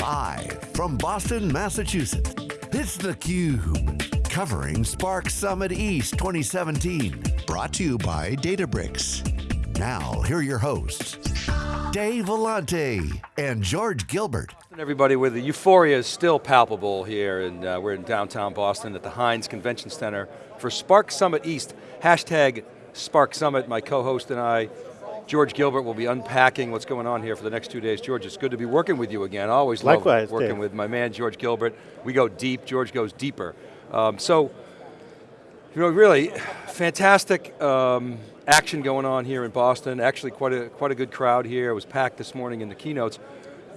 Live from Boston, Massachusetts, it's theCUBE. Covering Spark Summit East 2017. Brought to you by Databricks. Now, here are your hosts, Dave Vellante and George Gilbert. Everybody, where the euphoria is still palpable here, and uh, we're in downtown Boston at the Hynes Convention Center for Spark Summit East. Hashtag Spark Summit, my co-host and I, George Gilbert will be unpacking what's going on here for the next two days. George, it's good to be working with you again. I always Likewise, love working Dave. with my man, George Gilbert. We go deep, George goes deeper. Um, so, you know, really, fantastic um, action going on here in Boston. Actually, quite a, quite a good crowd here. It was packed this morning in the keynotes.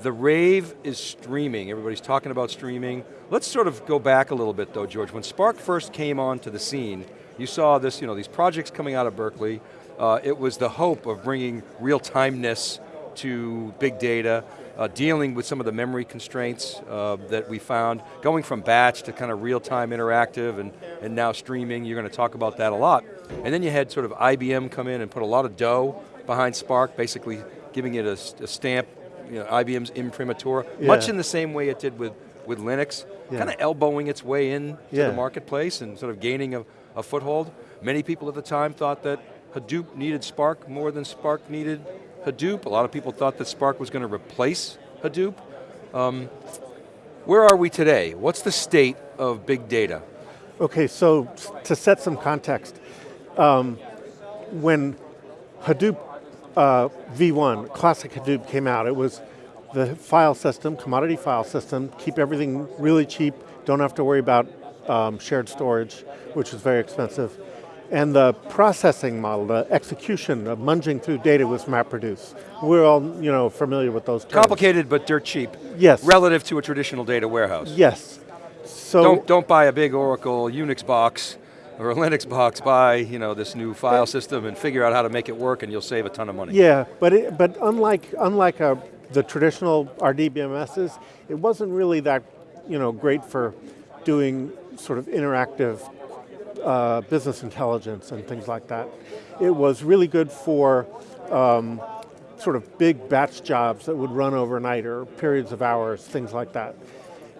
The rave is streaming. Everybody's talking about streaming. Let's sort of go back a little bit though, George. When Spark first came onto the scene, you saw this, you know, these projects coming out of Berkeley, uh, it was the hope of bringing real-timeness to big data, uh, dealing with some of the memory constraints uh, that we found, going from batch to kind of real-time interactive and, and now streaming, you're going to talk about that a lot. And then you had sort of IBM come in and put a lot of dough behind Spark, basically giving it a, a stamp, you know, IBM's imprimatur, Yeah. much in the same way it did with, with Linux, Yeah. kind of elbowing its way in to Yeah. the marketplace and sort of gaining a, a foothold. Many people at the time thought that Hadoop needed Spark more than Spark needed Hadoop. A lot of people thought that Spark was going to replace Hadoop. Um, where are we today? What's the state of big data? Okay, so to set some context, um, when Hadoop uh, v1, classic Hadoop came out, it was the file system, commodity file system, keep everything really cheap, don't have to worry about um, shared storage, which is very expensive. And the processing model, the execution of munging through data was MapReduce. We're all you know, familiar with those terms. Complicated but dirt cheap. Yes. Relative to a traditional data warehouse. Yes. So Don't, don't buy a big Oracle Unix box or a Linux box, buy you know, this new file system and figure out how to make it work and you'll save a ton of money. Yeah, but it, but unlike unlike uh, the traditional RDBMSs, it wasn't really that you know great for doing sort of interactive uh, business intelligence and things like that. It was really good for um, sort of big batch jobs that would run overnight or periods of hours, things like that.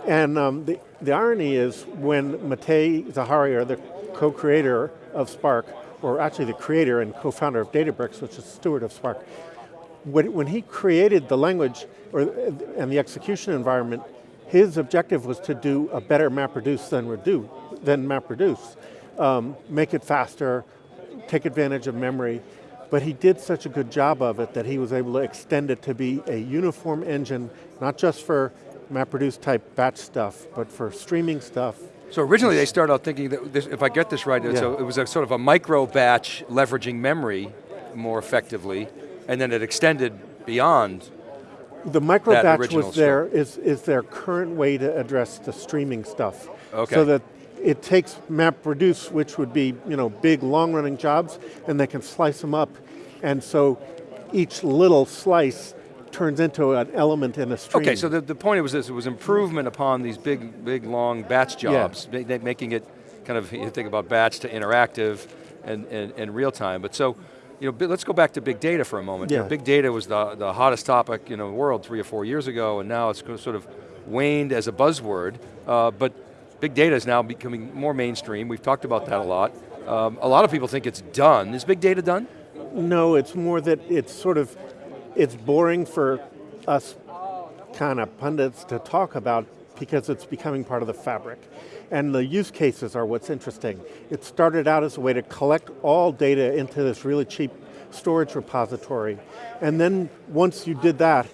And um, the, the irony is when Matei Zaharia, the co-creator of Spark, or actually the creator and co-founder of Databricks, which is steward of Spark, when, when he created the language or, and the execution environment, his objective was to do a better MapReduce than, redo, than MapReduce. Um, make it faster, take advantage of memory, but he did such a good job of it that he was able to extend it to be a uniform engine, not just for MapReduce type batch stuff, but for streaming stuff. So originally they started out thinking that, this, if I get this right, Yeah. a- it was a sort of a micro batch leveraging memory more effectively, and then it extended beyond. The micro batch was there, is, is their current way to address the streaming stuff. Okay. So that it takes MapReduce, which would be you know, big, long-running jobs, and they can slice them up. And so each little slice turns into an element in a stream. Okay, so the, the point was this, it was improvement upon these big, big, long batch jobs, ma- making it kind of, you think about batch to interactive and, and, and real time. But so, you know, let's go back to big data for a moment. You know, Yeah. big data was the, the hottest topic in the world three or four years ago, and now it's sort of waned as a buzzword, uh, but big data is now becoming more mainstream. We've talked about that a lot. Um, a lot of people think it's done. Is big data done? No, it's more that it's sort of, it's boring for us kind of pundits to talk about because it's becoming part of the fabric. And the use cases are what's interesting. It started out as a way to collect all data into this really cheap storage repository. And then once you did that,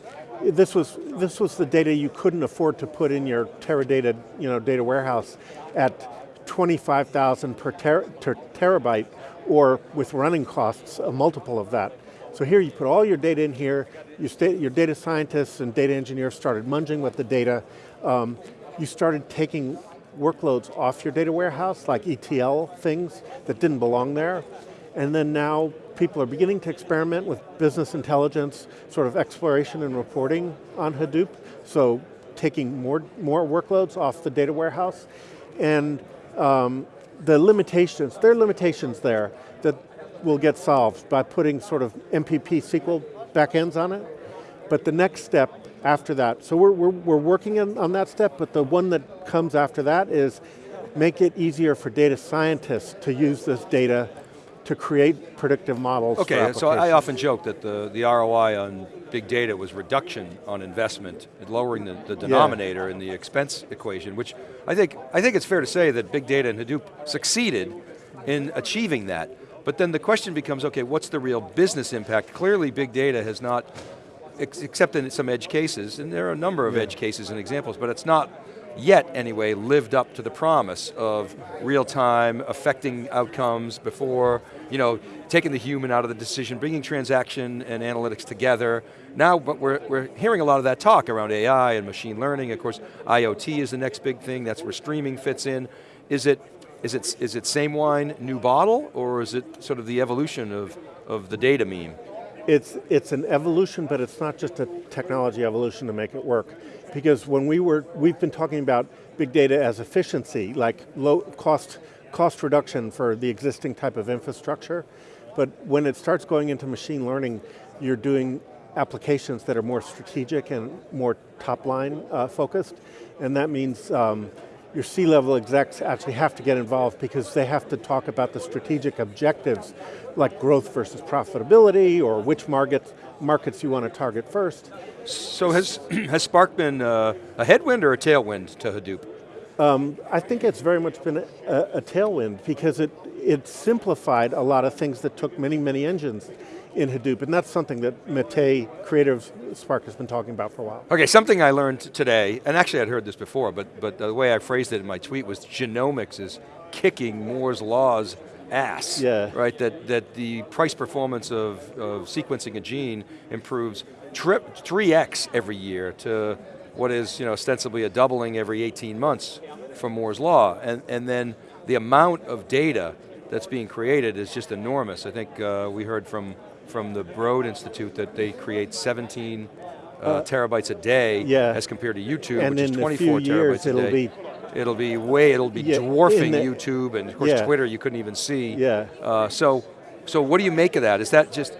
this was, this was the data you couldn't afford to put in your Teradata you know, data warehouse at 25,000 per ter ter terabyte, or with running costs, a multiple of that. So here you put all your data in here, you sta your data scientists and data engineers started munging with the data, um, you started taking workloads off your data warehouse, like ETL things that didn't belong there, and then now people are beginning to experiment with business intelligence, sort of exploration and reporting on Hadoop, so taking more, more workloads off the data warehouse, and um, the limitations, there are limitations there that will get solved by putting sort of MPP SQL backends on it, but the next step after that. So we're, we're, we're working on, on that step, but the one that comes after that is make it easier for data scientists to use this data to create predictive models Okay, so I often joke that the, the ROI on big data was reduction on investment, and lowering the, the denominator yeah. in the expense equation, which I think, I think it's fair to say that big data and Hadoop succeeded in achieving that. But then the question becomes, okay, what's the real business impact? Clearly big data has not, ex except in some edge cases, and there are a number of yeah. edge cases and examples, but it's not yet anyway, lived up to the promise of real time, affecting outcomes before, you know, taking the human out of the decision, bringing transaction and analytics together. Now, but we're, we're hearing a lot of that talk around AI and machine learning. Of course, IoT is the next big thing. That's where streaming fits in. Is it, is it, is it same wine, new bottle, or is it sort of the evolution of, of the data meme? It's, it's an evolution, but it's not just a technology evolution to make it work. Because when we were, we've been talking about big data as efficiency, like low cost, cost reduction for the existing type of infrastructure, but when it starts going into machine learning, you're doing applications that are more strategic and more top line uh, focused, and that means um, your C-level execs actually have to get involved because they have to talk about the strategic objectives, like growth versus profitability, or which markets, markets you want to target first. So has, has Spark been uh, a headwind or a tailwind to Hadoop? Um, I think it's very much been a, a, tailwind because it, it simplified a lot of things that took many, many engines in Hadoop, and that's something that Matei, creative Spark, has been talking about for a while. Okay, something I learned today, and actually I'd heard this before, but, but the way I phrased it in my tweet was genomics is kicking Moore's Law's ass, yeah. right? That, that the price performance of, of sequencing a gene improves trip 3x every year to what is you know, ostensibly a doubling every 18 months from Moore's Law. And, and then the amount of data that's being created is just enormous. I think uh, we heard from, from the Broad Institute that they create 17 uh, uh, terabytes a day yeah. as compared to YouTube, and which is 24 terabytes years, a day. Be it'll be way, it'll be yeah, dwarfing the, YouTube, and of course yeah. Twitter you couldn't even see. Yeah. Uh, so, so what do you make of that? Is that just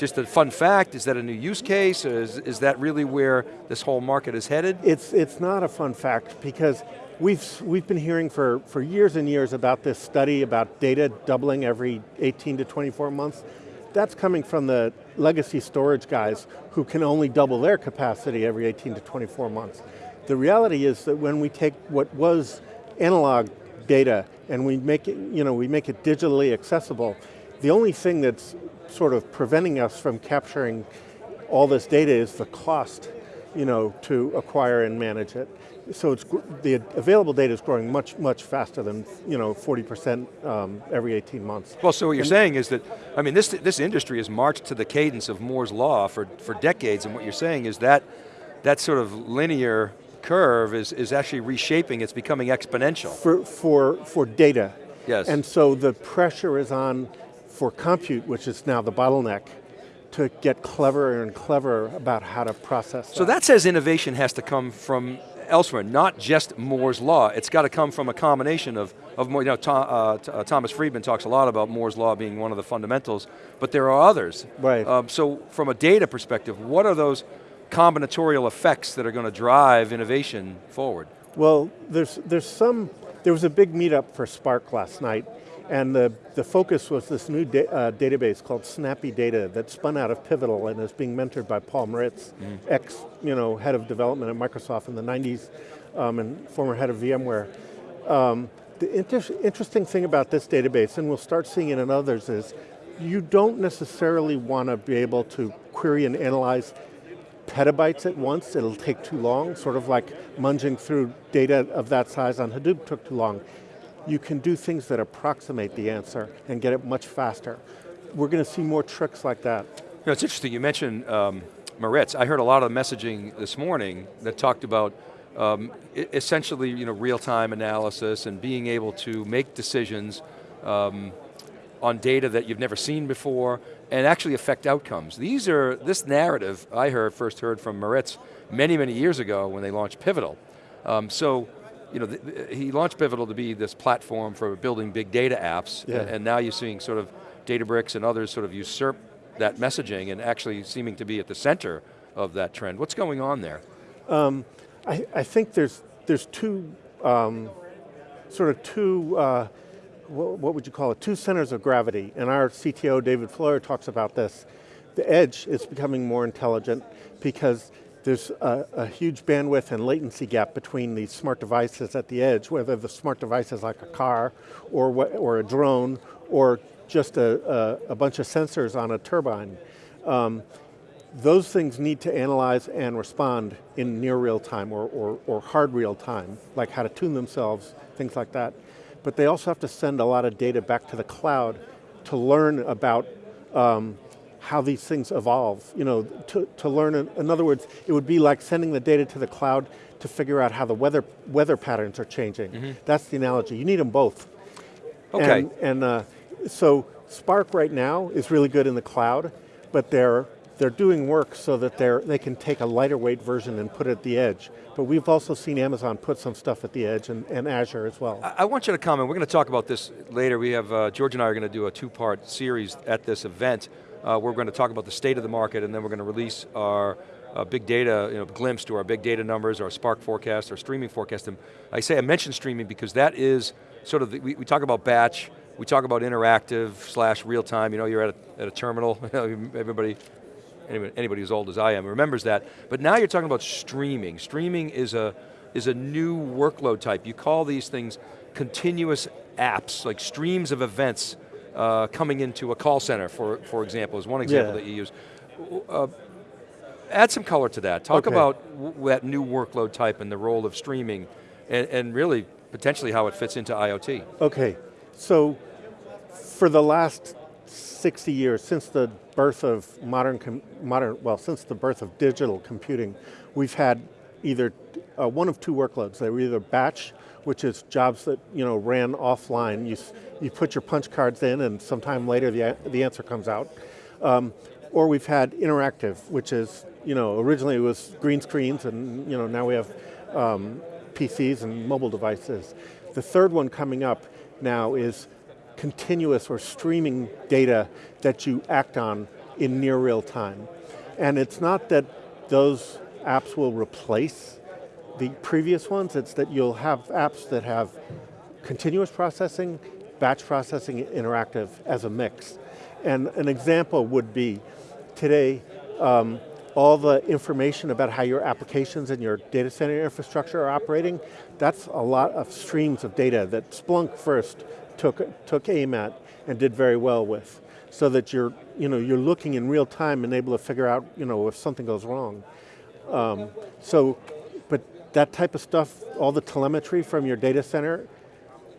just a fun fact? Is that a new use case? Is, is that really where this whole market is headed? It's, it's not a fun fact because we've, we've been hearing for, for years and years about this study about data doubling every 18 to 24 months. That's coming from the legacy storage guys who can only double their capacity every 18 to 24 months. The reality is that when we take what was analog data and we make it, you know, we make it digitally accessible, the only thing that's sort of preventing us from capturing all this data is the cost you know, to acquire and manage it. So it's, the available data is growing much, much faster than you know, 40% um, every 18 months. Well, so what you're and saying is that, I mean, this, this industry has marched to the cadence of Moore's Law for, for decades, and what you're saying is that that sort of linear curve is, is actually reshaping, it's becoming exponential. For, for, for data. Yes. And so the pressure is on for compute, which is now the bottleneck, to get cleverer and cleverer about how to process So that says innovation has to come from elsewhere, not just Moore's Law. It's got to come from a combination of, of more, you know, Tom, uh, uh, Thomas Friedman talks a lot about Moore's Law being one of the fundamentals, but there are others. Right. Um, so from a data perspective, what are those combinatorial effects that are going to drive innovation forward? Well, there's, there's some, there was a big meetup for Spark last night, and the, the focus was this new da uh, database called Snappy Data that spun out of Pivotal and is being mentored by Paul Maritz, mm. ex you know, head of development at Microsoft in the 90s um, and former head of VMware. Um, the inter interesting thing about this database, and we'll start seeing it in others, is you don't necessarily want to be able to query and analyze petabytes at once, it'll take too long, sort of like munging through data of that size on Hadoop took too long you can do things that approximate the answer and get it much faster. We're going to see more tricks like that. You know, it's interesting, you mentioned um. I heard a lot of messaging this morning that talked about um, essentially you know, real-time analysis and being able to make decisions um, on data that you've never seen before and actually affect outcomes. These are, this narrative I heard, first heard from Maritz many, many years ago when they launched Pivotal. Um, so you know, he launched Pivotal to be this platform for building big data apps, yeah. and, and now you're seeing sort of Databricks and others sort of usurp that messaging and actually seeming to be at the center of that trend. What's going on there? I, I think there's, there's two, um, sort of two, uh, what, what would you call it, two centers of gravity. And our CTO, David Floyer, talks about this. The edge is becoming more intelligent because there's a, a, huge bandwidth and latency gap between these smart devices at the edge, whether the smart device is like a car, or, or a drone, or just a, a, a bunch of sensors on a turbine. Um, those things need to analyze and respond in near real time or, or, or, hard real time, like how to tune themselves, things like that. But they also have to send a lot of data back to the cloud to learn about um, how these things evolve. You know, to, to learn, in other words, it would be like sending the data to the cloud to figure out how the weather, weather patterns are changing. Mm -hmm. That's the analogy, you need them both. Okay. And, and uh, so Spark right now is really good in the cloud, but they're they're doing work so that they're, they can take a lighter weight version and put it at the edge. But we've also seen Amazon put some stuff at the edge and, and Azure as well. I, I, want you to comment, we're going to talk about this later. We have, uh, George and I are going to do a two-part series at this event. Uh, we're going to talk about the state of the market and then we're going to release our uh, big data, you know, glimpse to our big data numbers, our Spark forecast, our streaming forecast. And I say I mentioned streaming because that is sort of, the, we, we talk about batch, we talk about interactive slash real time, you know, you're at a, at a terminal, everybody anybody, anybody as old as I am remembers that. But now you're talking about streaming. Streaming is a, is a new workload type. You call these things continuous apps, like streams of events uh, coming into a call center, for, for example, is one example yeah. that you use. Uh, add some color to that. Talk okay. about that new workload type and the role of streaming and, and really potentially how it fits into IoT. Okay, so for the last 60 years, since the birth of modern, modern, well, since the birth of digital computing, we've had either uh, one of two workloads. They were either batch, which is jobs that you know ran offline. You, you put your punch cards in and sometime later the, the answer comes out. Um, or we've had interactive, which is, you know, originally it was green screens and you know, now we have um, PCs and mobile devices. The third one coming up now is continuous or streaming data that you act on in near real time. And it's not that those apps will replace the previous ones, it's that you'll have apps that have continuous processing, batch processing, interactive as a mix. And an example would be, today, um, all the information about how your applications and your data center infrastructure are operating, that's a lot of streams of data that Splunk first took, took aim at and did very well with. So that you're, you know, you're looking in real time and able to figure out you know, if something goes wrong. Um, so, but that type of stuff, all the telemetry from your data center,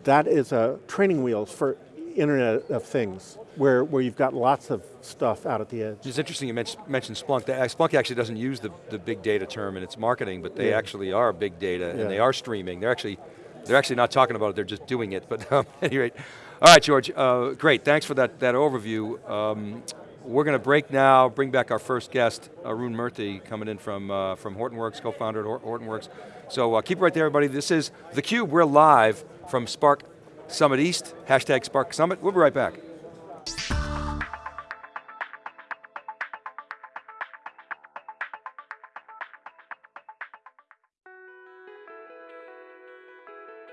that is a training wheels for Internet of Things, where, where you've got lots of stuff out at the edge. It's interesting you mentioned, mentioned Splunk. Splunk actually doesn't use the, the big data term in its marketing, but they yeah. actually are big data yeah. and they are streaming. They're actually they're actually not talking about it, they're just doing it, but um, rate, All right, George, uh, great, thanks for that, that overview. Um, we're going to break now, bring back our first guest, Arun Murthy, coming in from, uh, from Hortonworks, co-founder at Hortonworks. So uh, keep right there, everybody. This is theCUBE, we're live from Spark Summit East, hashtag Spark Summit. We'll be right back.